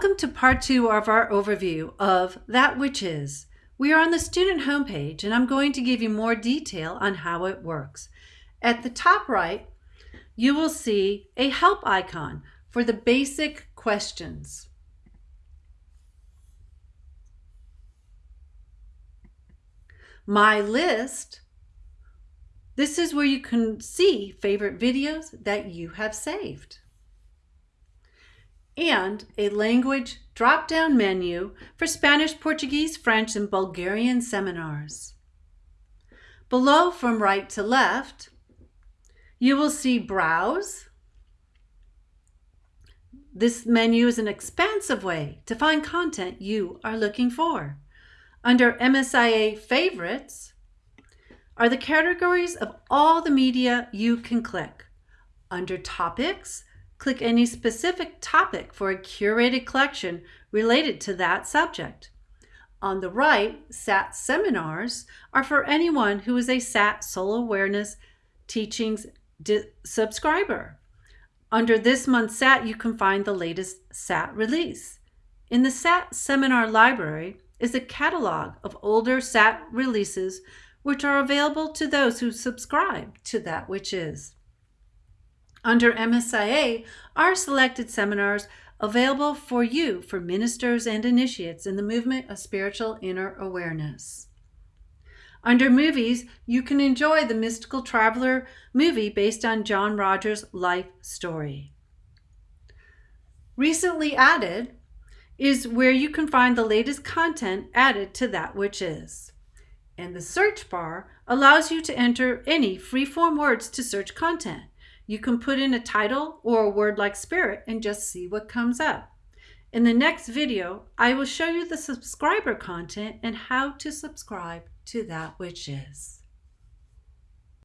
Welcome to part two of our overview of That Which Is. We are on the student homepage and I'm going to give you more detail on how it works. At the top right, you will see a help icon for the basic questions. My list, this is where you can see favorite videos that you have saved and a language drop-down menu for Spanish, Portuguese, French, and Bulgarian seminars. Below from right to left, you will see Browse. This menu is an expansive way to find content you are looking for. Under MSIA Favorites are the categories of all the media you can click. Under Topics, Click any specific topic for a curated collection related to that subject. On the right, SAT seminars are for anyone who is a SAT Soul Awareness Teachings subscriber. Under this month's SAT, you can find the latest SAT release. In the SAT Seminar Library is a catalog of older SAT releases which are available to those who subscribe to that which is. Under MSIA are selected seminars available for you for ministers and initiates in the movement of spiritual inner awareness. Under movies, you can enjoy the Mystical Traveler movie based on John-Roger's life story. Recently added is where you can find the latest content added to that which is. And the search bar allows you to enter any free-form words to search content. You can put in a title or a word like spirit and just see what comes up. In the next video, I will show you the subscriber content and how to subscribe to that which is.